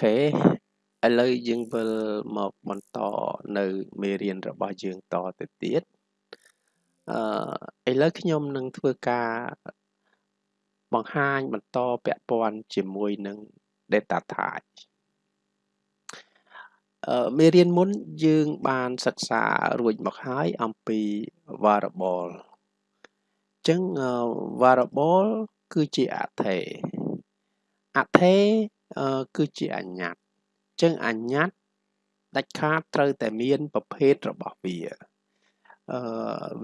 ខេឥឡូវយើងវិលមកបន្តនៅមេរៀនរបស់យើងតទៅទៀតអឺឥឡូវខ្ញុំនឹងធ្វើការបង្ហាញបន្តពាក់ព័ន្ធជាមួយនឹង data type អឺមេរៀនមុនយើងបានសិក្សារួចមកហើយអំពី variable អញ្ចឹង variable គឺជាអថេអថេ គឺជាអញ្ញត្តិអញ្ចឹងអញ្ញត្តិដាច់ខាតត្រូវតែមានប្រភេទរបស់វាអឺ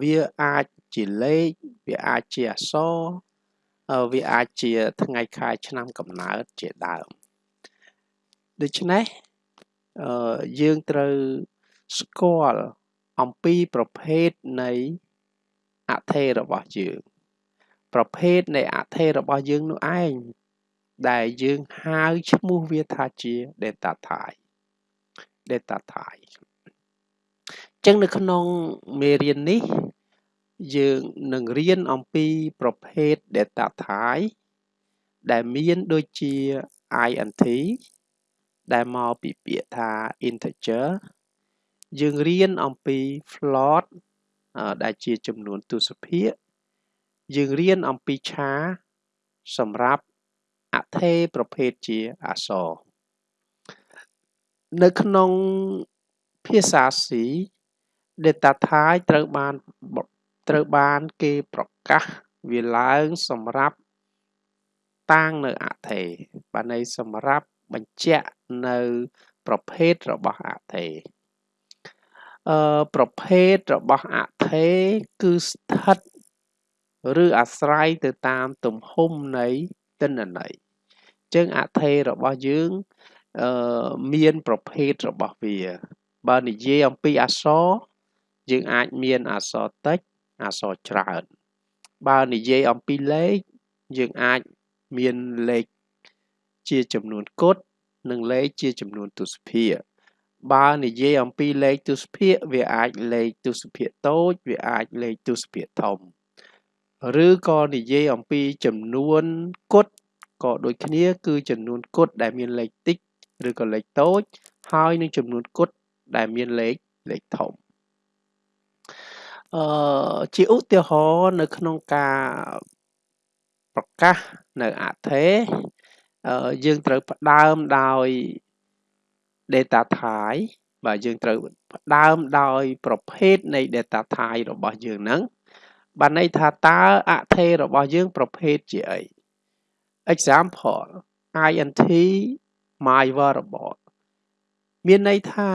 វាអាចជាលេខវាអាចជាអក្សរវាអាចជាថ្ងៃខែឆ្នាំកំណើតជាដើមដូច្នេះអឺយើងត្រូវស្គាល់អំពីប្រភេទនៃអថេរបស់យើង ប្រភេទនៃអថេរបស់យើងនោះឯង ដែលយើងហៅឈ្មោះវាថាជា data type data type ចឹងនៅក្នុងមេរៀននេះ យើងនឹងរៀនអំពីប្រភេទ data type ដែលមានដូចជា int ដែលមកពីពាក្យថា integer យើងរៀនអំពី float ដែលជាចំនួនទស្សភាគយើងរៀនអំពីឆាសម្រាប់ អថេប្រភេទជាអក្សរនៅក្នុងភាសា C data type ត្រូវបានត្រូវបានគេប្រកាសវាឡើងសម្រាប់តាំងនៅអថេបានន័យសម្រាប់បញ្ជាក់នៅប្រភេទរបស់អថេអឺប្រភេទរបស់អថេគឺស្ថិត ឬអាស្រ័យទៅតាមទំហំនៃទិន្នន័យ ចឹងអថេរបស់យើងអឺមានប្រភេទរបស់វា បើនិយាយអំពីអក្សរយើងអាចមានអក្សរតិចអក្សរច្រើនបើនិយាយអំពីលេខយើងអាចមានលេខជាចំនួនគត់និងលេខជាចំនួនទស្សភាគបើនិយាយអំពីលេខទស្សភាគវាអាចលេខទស្សភាគតូច វាអាចលេខទស្សភាគធំ ឬក៏និយាយអំពីចំនួនគត់ ក៏ដូចគ្នាគឺចំនួនគត់ដែលមានលេខតិចឬក៏លេខតូច ហើយនឹងចំនួនគត់ដែលមានលេខលេខធំអឺជាឧទាហរណ៍នៅក្នុងការប្រកាសនៅអថេយើងត្រូវផ្ដើមដោយ data type បាទយើងត្រូវផ្ដើមដោយប្រភេទនៃ data type របស់យើងហ្នឹងបានន័យថាតើអថេរបស់យើងប្រភេទជាអី example int my variable មានន័យថា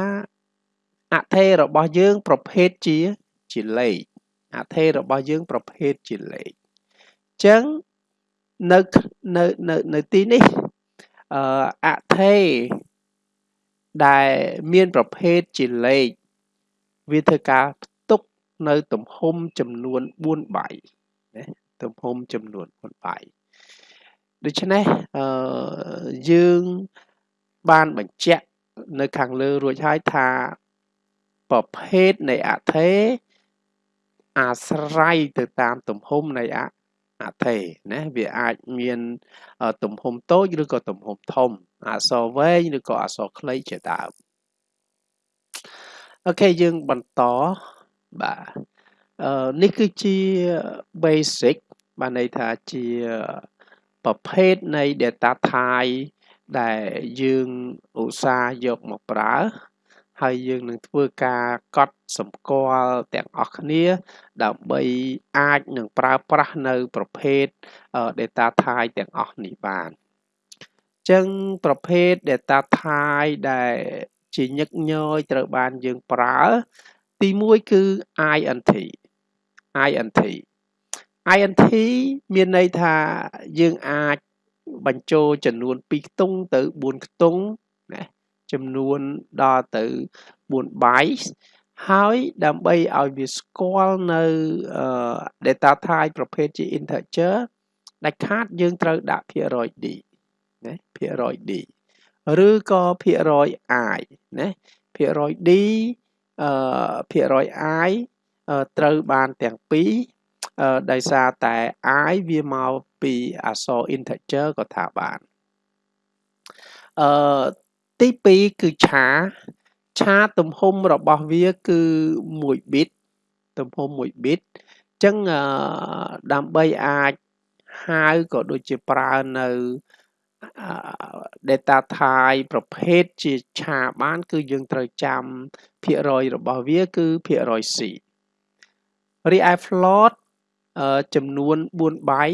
អថេរបស់យើងប្រភេទជាជាលេខអថេរបស់យើងប្រភេទជាលេខអញ្ចឹងនៅនៅនៅនៅទីនេះអឺអថេដែលមានប្រភេទជាលេខវាធ្វើការផ្ទុកនៅទំហំចំនួន4បាយណាទំហំចំនួន4បាយ ដូច្នេះអឺយើងបានបញ្ជាក់នៅខាងលើរួចហើយថាប្រភេទនៃអថេអាស្រ័យទៅតាមទំហំនៃអអថេណាវាអាចមានទំហំតូចឬក៏ទំហំធំអក្សរវែងឬក៏អក្សរខ្លីជាដើមអូខេយើងបន្តបាទអឺនេះគឺជា basic បានន័យថាជា ប្រភេទនៃ data type ដែលយើងឧស្សាហ៍យកមកប្រើ ហើយយើងនឹងធ្វើការកត់សម្គាល់ទាំងអស់គ្នា ដើម្បីអាចនឹងប្រើប្រាស់នៅប្រភេទ data type ទាំងអស់នេះបានអញ្ចឹងប្រភេទ data type ដែលជាញឹកញយត្រូវបានយើងប្រើ ទី1គឺ int int int មានន័យថាយើងអាចបញ្ចូលចំនួន2ខ្ទង់ទៅ4ខ្ទង់ណាចំនួនដល់ទៅ4 bytes ហើយដើម្បីឲ្យវាស្គាល់នៅ data type ប្រភេទជា integer ដាច់ខាតយើងត្រូវដាក់ភាគរយ d ណាភាគរយ d ឬក៏ភាគរយ i ណាភាគរយ d អឺភាគរយ i ត្រូវបានទាំងពីរ ដោយសារតែ i វាមកពីអក្សរ integer ក៏ថាបានអឺទី2គឺឆាឆាទំហំរបស់វាគឺ1 bit ទំហំ1 bit អញ្ចឹងដើម្បីអាចហៅក៏ដូចជាប្រើនៅ data type ប្រភេទជាឆាបាន គឺយើងត្រូវចាំភាគរយរបស់វាគឺភាគរយ C រីឯ float ចំនួន4បាយ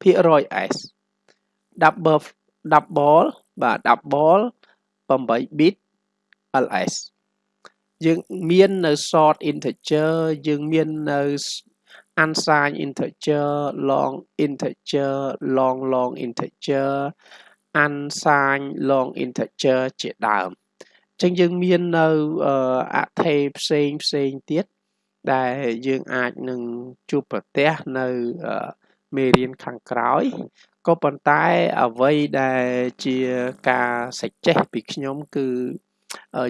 ភាគរយ S double double បាទ double 8 bit ls យើងមាននៅ short integer យើងមាននៅ unsigned integer long integer long long integer unsigned long integer ជាដើមអញ្ចឹងយើងមាននៅអថេផ្សេងផ្សេងទៀត ដែលយើងអាចនឹងជួបប្រទះនៅមេរៀនខាងក្រោយក៏ប៉ុន្តែអ្វីដែលជាការសេចចេះពីខ្ញុំគឺ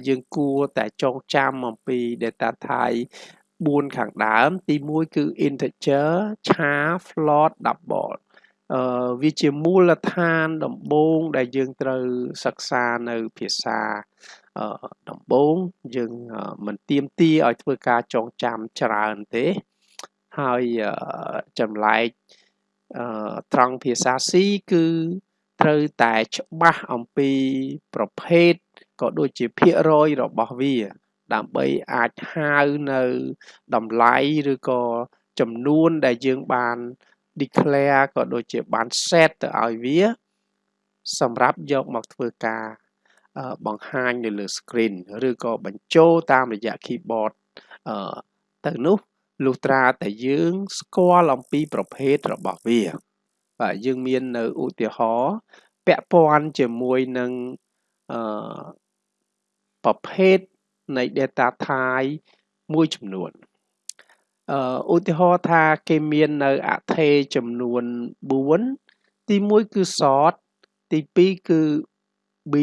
យើងគួរតែចងចាំអំពី data type 4ខាងដើម ទី1គឺ integer ឆា float double អឺវាជាមូលដ្ឋានដំបូងដែលយើងត្រូវសិក្សានៅភាសាអឺ ដំបូងយើងមិនទៀមទាឲ្យធ្វើការចងចាំច្រើនទេហើយចម្លែកអឺត្រង់ភាសា C គឺត្រូវតែច្បាស់អំពីប្រភេទក៏ដូចជាភាគរយរបស់វា ដើម្បីអាចហៅនៅតម្លៃឬក៏ចំនួនដែលយើងបាន declare ក៏ដូចជាបាន set ទៅឲ្យវា សម្រាប់យកមកធ្វើការ បង្ហាញនៅលើ screen ឬក៏បញ្ចូលតាមរយៈ keyboard ទៅនោះលុះត្រាតែយើងស្គាល់អំពីប្រភេទរបស់វា បាទយើងមាននៅឧទាហរណ៍ពាក់ព័ន្ធជាមួយនឹងអឺប្រភេទនៃ data type មួយចំនួនអឺឧទាហរណ៍ថាគេមាននៅអថេចំនួន4ទី1គឺ short ទី2គឺ b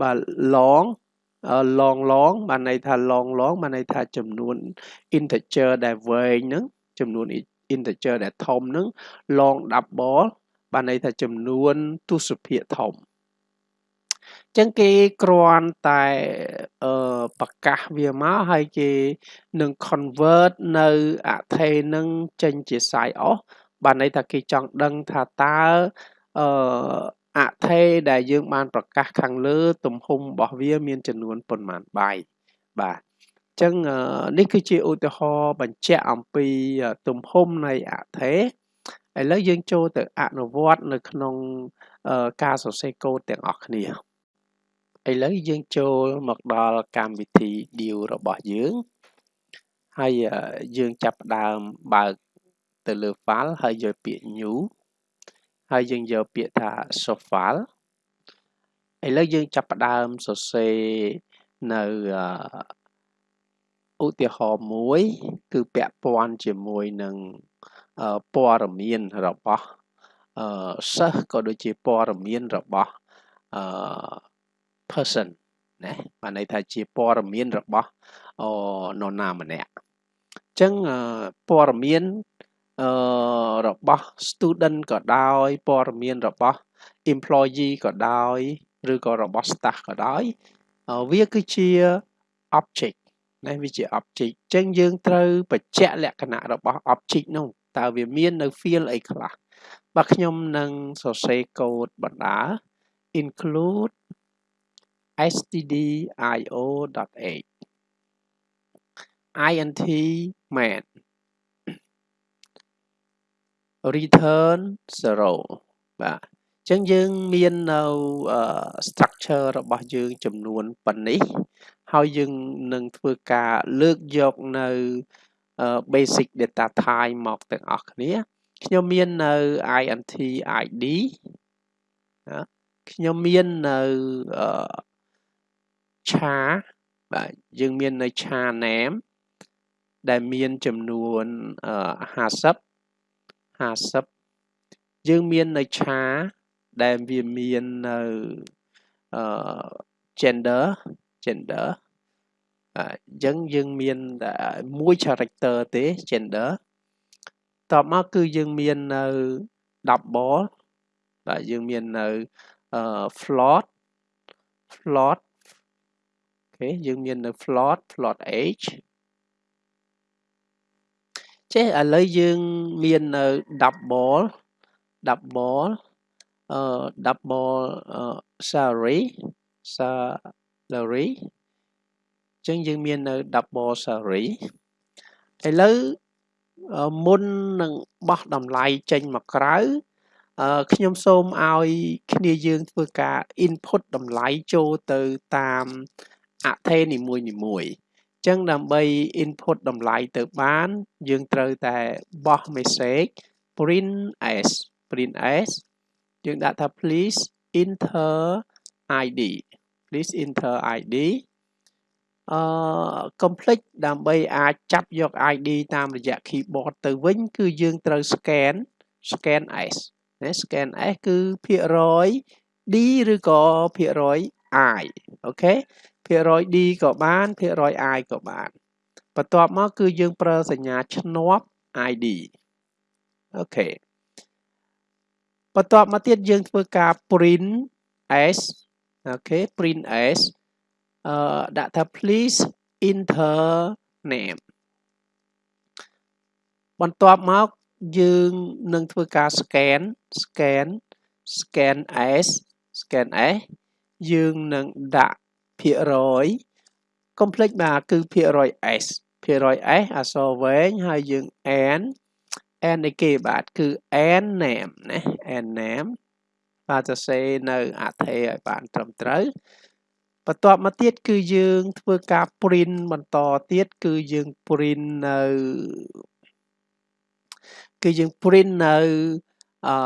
បាទ long long long បានន័យថា long long បានន័យថាចំនួន integer ដែលវែងហ្នឹងចំនួន integer ដែលធំហ្នឹង long double បានន័យថាចំនួនទស្សភាគធំចឹងគេគ្រាន់តែអឺប្រកាសវាមកហើយគេនឹង convert នៅអថេនឹងចេញជា size off បានន័យថាគេចង់ដឹងថាតើអឺ អថេដែលយើងបានប្រកាសខាងលើ ទំហំរបស់វាមានចំនួនប៉ុន្មានបាយបាទអញ្ចឹងនេះគឺជាឧទាហរណ៍បញ្ជាក់អំពីទំហំនៃអថេឥឡូវយើងចូលទៅអនុវត្តនៅក្នុងការសរសេរកូដទាំងអស់គ្នាឥឡូវយើងចូលមកដល់កម្មវិធី deal របស់យើងហើយយើងចាប់ផ្ដើមបើកទៅលើ file ហើយយកពាក្យ new ហើយយើងយកពាក្យថា source file ឥឡូវយើងចាប់ផ្ដើមសរសេរនៅឧទាហរណ៍មួយ គឺពាក់ព័ន្ធជាមួយនឹងព័ត៌មានរបស់សិស្សក៏ដូចជាព័ត៌មានរបស់អឺ person ណាបានន័យថាជាព័ត៌មានរបស់នរណាម្នាក់អញ្ចឹងព័ត៌មាន អឺរបស់ student ក៏ដោយព័ត៌មានរបស់ employee ក៏ដោយឬក៏របស់ staff ក៏ដោយវាគឺជា object ណាវាជា object អញ្ចឹងយើងត្រូវបញ្ជាក់លក្ខណៈរបស់ object នោះតើវាមាននៅ field អីខ្លះបាទខ្ញុំនឹងសរសេរកូដបណ្ដា include stdio.h int main return 0បាទអញ្ចឹងយើងមាននៅ structure របស់យើងចំនួនប៉ុណ្នេះ ហើយយើងនឹងធ្វើការលើកយកនៅ basic data type មកទាំងអស់គ្នាខ្ញុំមាននៅ int id ខ្ញុំមាននៅឆាបាទយើងមាននៅឆា name ដែលមានចំនួន50 50យើងមាននៅឆាដែលវាមាននៅអឺ gender gender អញ្ចឹងយើងមានតែមួយ character ទេ gender តបមកគឺយើងមាននៅ double បាទយើងមាននៅ float float អូខេយើងមាននៅ float float age ចេះឥឡូវយើងមាននៅ double double អឺ double salary salary អញ្ចឹងយើងមាននៅ double salary ឥឡូវមុននឹងបោះតម្លៃចេញមកក្រៅខ្ញុំសូមឲ្យគ្នាយើងធ្វើការ input តម្លៃចូលទៅតាមអថេនីមួយនីមួយ ចឹងដើម្បី input តម្លៃទៅបាន យើងត្រូវតែបោះ message print as print as យើងដាក់ថា please enter id please enter id អឺ complete ដើម្បីអាចចាប់យក ID តាមរយៈ keyboard ទៅវិញគឺយើងត្រូវ scan scanf ណា scanf គឺភាគរយ d ឬក៏ភាគរយ i OK ភាគរយ d ក៏បានភាគរយ i ក៏បានបន្ទាប់មកគឺយើងប្រើសញ្ញាឈ្នាប់ id អូខេបន្ទាប់មកទៀតយើងធ្វើការ printf OK printf អឺដាក់ថា please enter name បន្ទាប់មកយើងនឹងធ្វើការ scan scan scan s scan s យើងនឹងដាក់ ភាគរយ complex បាទគឺភាគរយ s ភាគរយ s អក្សរវែងហើយយើង n n នៃគេបាទគឺ n name ណា n name បាទសរសេរនៅអថេឲ្យបានត្រឹមត្រូវបន្ទាប់មកទៀតគឺយើងធ្វើការ print បន្តទៀតគឺយើង print នៅគឺយើង print នៅអឺ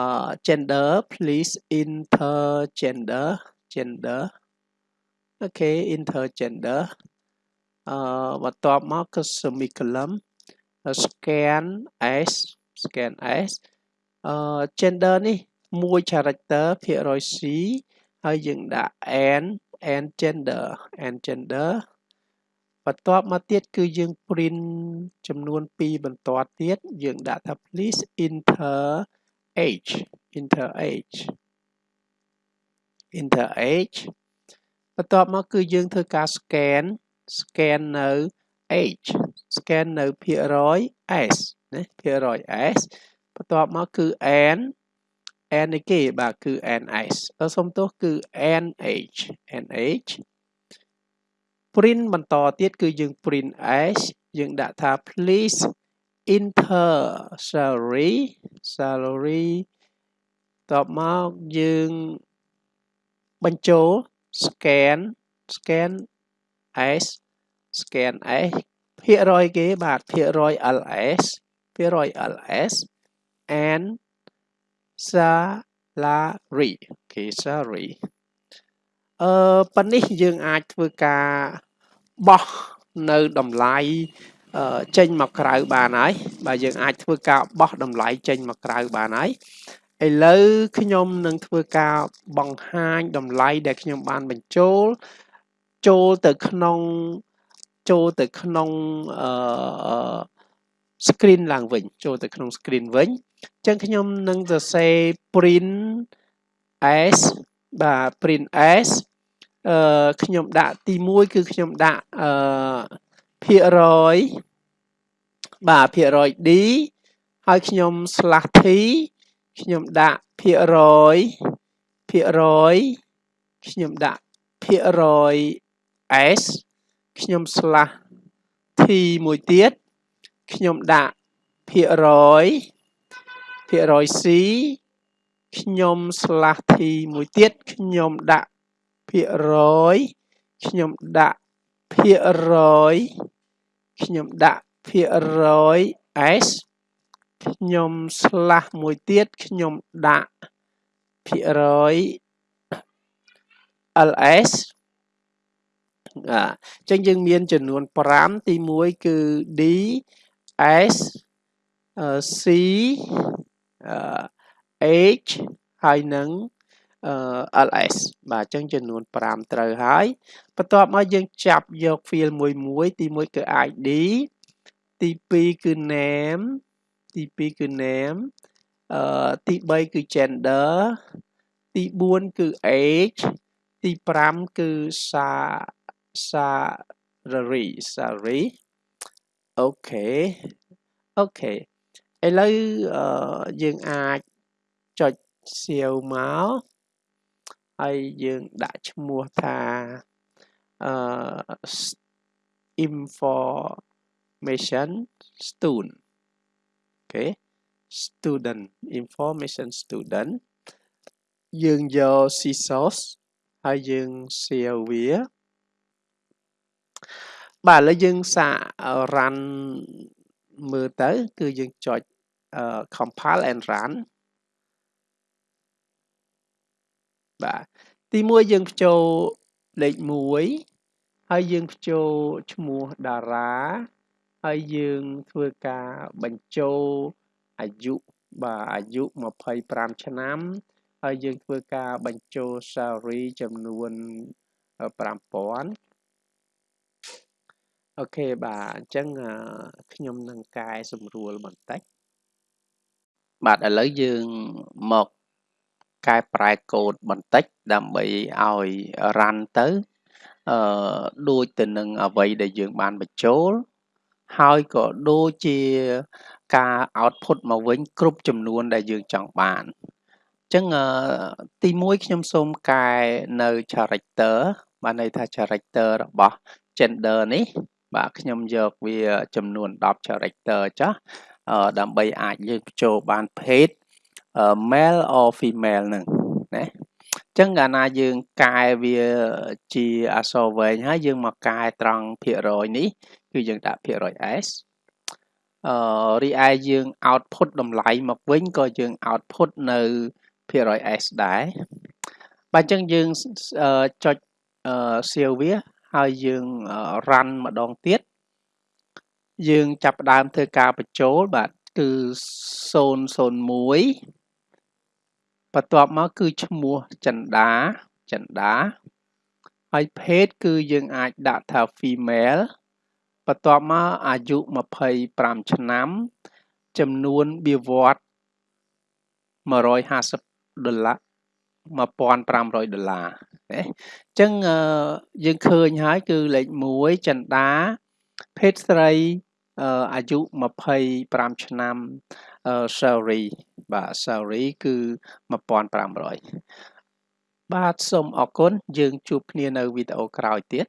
gender please enter gender gender អូខេ enter gender អឺបន្ទាប់មកគឺ semicolon scan s scan s អឺ gender នេះមួយ character ភាគរយ c ហើយយើងដាក់ n and gender and gender បន្ទាប់មកទៀតគឺយើង print ចំនួន2បន្ទាត់ទៀតយើងដាក់ថា please enter age enter age enter age បន្ទាប់មកគឺយើងធ្វើការ scan scan នៅ age scan នៅភាគរយ s ណាភាគរយ s បន្ទាប់មកគឺ n n នេះគេបាទគឺ ns សុំទោសគឺ nh nh print បន្តទៀតគឺយើង print s យើងដាក់ថា please enter salary salary តបមកយើងបញ្ចូល scan scan s scan s ភាគរយគេបាទភាគរយ ls ភាគរយ ls and salary គេ salary អឺប៉ានេះយើងអាចធ្វើការបោះនៅតម្លៃចេញមកក្រៅបានហើយបាទយើងអាចធ្វើការបោះតម្លៃចេញមកក្រៅបានហើយ ឥឡូវខ្ញុំនឹងធ្វើការបង្ហាញតម្លៃដែលខ្ញុំបានបញ្ចូល ចូលទៅក្នុងចូលទៅក្នុងអឺ screen ឡើងវិញ ចូលទៅក្នុង screen វិញអញ្ចឹងខ្ញុំនឹងសរសេរ print s បាទ print s អឺខ្ញុំដាក់ទី1គឺខ្ញុំដាក់អឺភាគរយបាទភាគរយ d ហើយខ្ញុំ slash t ខ្ញុំដាក់ភាគរយភាគរយខ្ញុំដាក់ភាគរយ s ខ្ញុំ slash t មួយទៀតខ្ញុំដាក់ភាគរយភាគរយ c ខ្ញុំ slash t មួយទៀតខ្ញុំដាក់ភាគរយខ្ញុំដាក់ភាគរយខ្ញុំដាក់ភាគរយ s ខ្ញុំ slash មួយទៀតខ្ញុំដាក់ភាគរយ ls អញ្ចឹងយើងមានចំនួន5ទី1គឺ d s c h ហើយនឹង ls បាទអញ្ចឹងចំនួន5ត្រូវហើយបន្ទាប់មកយើងចាប់យក field មួយមួយទី1គឺ id ទី2គឺ name ទី2គឺ name អឺទី3គឺ gender ទី4គឺ age ទី5គឺ sa salary salary OK OK ឥឡូវយើងអាចចុចសៀវមកហើយយើងដាក់ឈ្មោះថាអឺ information student អូខេ student information student យើងយក CSOS ហើយយើង share វាបាទឥឡូវយើងសាក run មើលទៅ គឺយើងចុច compile and run បាទទី1យើងចូលលេខ1ហើយយើងចូលឈ្មោះតារា ហើយយើងធ្វើការបញ្ចូលអាយុបាទអាយុ25ឆ្នាំ ហើយយើងធ្វើការបញ្ចូល salary ចំនួន5000អូខេបាទអញ្ចឹងខ្ញុំនឹងកែសម្រួលបន្តិចបាទឥឡូវយើងមកកែប្រែកូដបន្តិចដើម្បីឲ្យ run ទៅអឺដូចទៅនឹងអ្វីដែលយើងបានបញ្ចូល ហើយក៏ដូចជាការ output មកវិញ គ្រប់ចំនួនដែលយើងចង់បានអញ្ចឹងទី1ខ្ញុំសូមកែនៅ character បានន័យថា character របស់ gender នេះ បាទខ្ញុំយកវាចំនួន10 character ចាស់ដើម្បីអាចយើងបញ្ចូលបាន page male or female ហ្នឹងណា ចឹងកាលណាយើងកែវាជាអក្សរវែងហើយយើងមកកែត្រង់ភាគរយនេះ គឺយើងដាក់ភាគរយ s អឺរីឯយើង output តម្លៃមកវិញក៏យើង output នៅភាគរយ s ដែរបាទអញ្ចឹងយើងចុច save វាហើយយើង run ម្ដងទៀតយើងចាប់ផ្ដើមធ្វើការបញ្ចូលបាទគឺ001 បន្ទាប់មកគឺឈ្មោះចិន្តាចិន្តាហើយភេទគឺយើងអាចដាក់ថា female បន្ទាប់មកអាយុ25ឆ្នាំ ចំនួនបៀវត្ស150ដុល្លារ1500ដុល្លារណាអញ្ចឹងយើងឃើញហើយគឺលេខ1ចិន្តាភេទស្រី អាយុ25ឆ្នាំ salary បាទ salary គឺ1500បាទសូមអរគុណយើងជួបគ្នានៅវីដេអូក្រោយទៀត